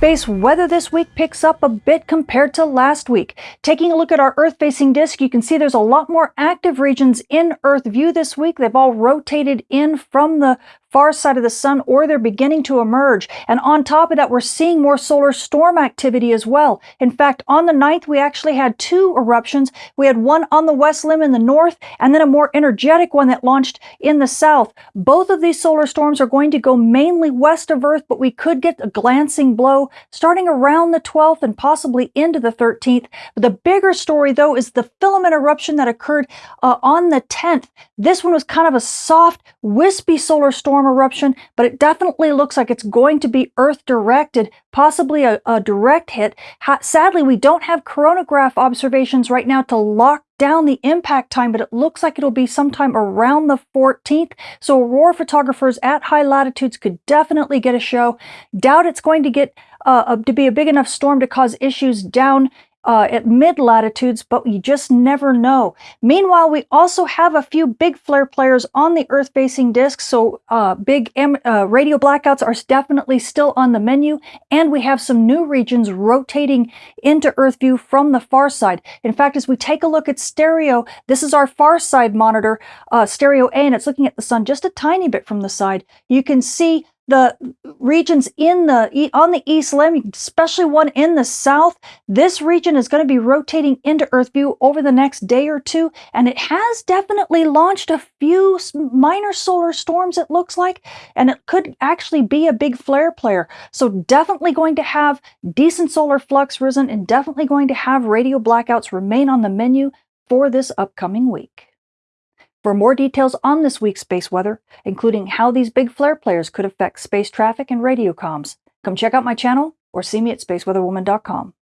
Space weather this week picks up a bit compared to last week. Taking a look at our Earth-facing disk, you can see there's a lot more active regions in Earth view this week. They've all rotated in from the far side of the sun or they're beginning to emerge. And on top of that, we're seeing more solar storm activity as well. In fact, on the 9th, we actually had two eruptions. We had one on the west limb in the north and then a more energetic one that launched in the south. Both of these solar storms are going to go mainly west of Earth, but we could get a glancing blow starting around the 12th and possibly into the 13th. But the bigger story, though, is the filament eruption that occurred uh, on the 10th. This one was kind of a soft, wispy solar storm eruption, but it definitely looks like it's going to be Earth directed, possibly a, a direct hit. Ha sadly, we don't have coronagraph observations right now to lock down the impact time, but it looks like it'll be sometime around the 14th. So aurora photographers at high latitudes could definitely get a show. Doubt it's going to get uh, to be a big enough storm to cause issues down uh, at mid latitudes, but you just never know. Meanwhile, we also have a few big flare players on the Earth facing disk, so uh, big uh, radio blackouts are definitely still on the menu, and we have some new regions rotating into Earth view from the far side. In fact, as we take a look at stereo, this is our far side monitor, uh, stereo A, and it's looking at the sun just a tiny bit from the side. You can see the regions in the on the east limb, especially one in the south, this region is going to be rotating into Earth view over the next day or two, and it has definitely launched a few minor solar storms, it looks like, and it could actually be a big flare player. So definitely going to have decent solar flux risen and definitely going to have radio blackouts remain on the menu for this upcoming week. For more details on this week's space weather, including how these big flare players could affect space traffic and radio comms, come check out my channel or see me at spaceweatherwoman.com.